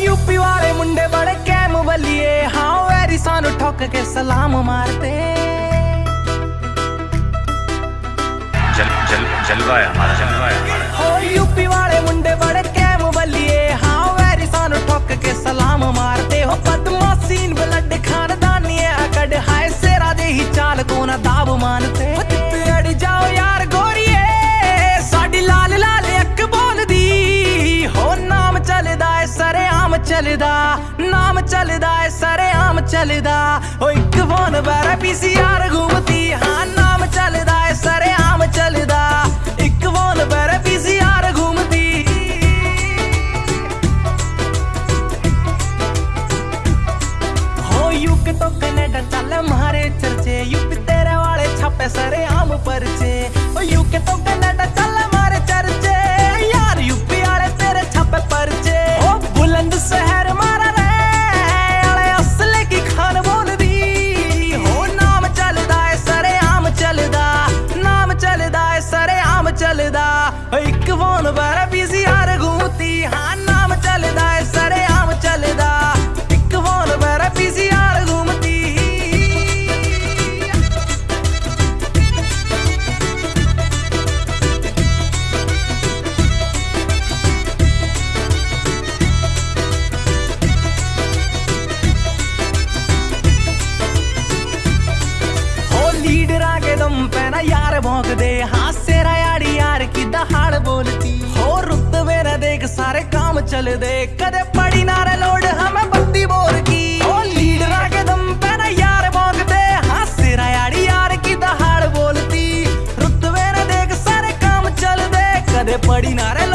UP वाले मुंडे बड़े cam बलिए। हाँ वेरी सानू ठोक के सलाम मारते जल जल जलवा है हमारा जलवा है हमारा हो यूपी वाले मुंडे बड़े कैम बलिए हाँ वैरी सानू ठोक के सलाम मारते हो बदमाशीन ब्लड खानदानी है अकड़ हाय सेरा दे ही चाल को ना दाब मानते अड़ जाओ यार गोरिए साडी लाल लाल अक बोल दी हो नाम चलदा है सरे आम चलदा नाम चलदा है सरे आम चलदा हो एक फोन बारा पीसीआर घूमती ਹੋ ਯੂਕੇ ਤੋਂ ਕੈਨੇਡਾ ਚੱਲ ਮਾਰੇ ਚਰਚੇ। ਯੂਪੀ ਤੇਰੇ ਵਾਲੇ ਛਾਪੇ ਸਰੇ ਆਮ ਪਰਚੇ। ਓ ਯੂਕੇ ਤੋਂ ਯਾਰ ਭੌਂਕਦੇ ਹਾਸੇ ਯਾੜੀ ਯਾਰ ਕੀ ਦਹਾੜ ਬੋਲਤੀ? ਹੋ ਰੁੱਤ ਮੇਰਾ ਦੇਖ, ਸਾਰੇ ਕੰਮ ਚੱਲਦੇ। ਕਦੇ ਪੜੀ ਨਾਰੇ ਲੋੜ, ਹਮੇ ਬੱਤੀ ਬੋਰ ਕੀ। ਹੋ ਲੀਡਰਾਂ ਕੇ ਦਮ ਪੈ ਨਾ ਯਾਰ ਭੌਂਕਦੇ ਹਾਸੇ ਰਾ ਯਾੜੀ ਯਾਰ ਕੀ ਦਹਾੜ ਬੋਲਤੀ? ਰੁੱਤ ਮੇਰਾ ਦੇਖ, ਸਾਰੇ ਕੰਮ ਚੱਲਦੇ। ਕਦੇ ਪੜੀ ਨਾਰੇ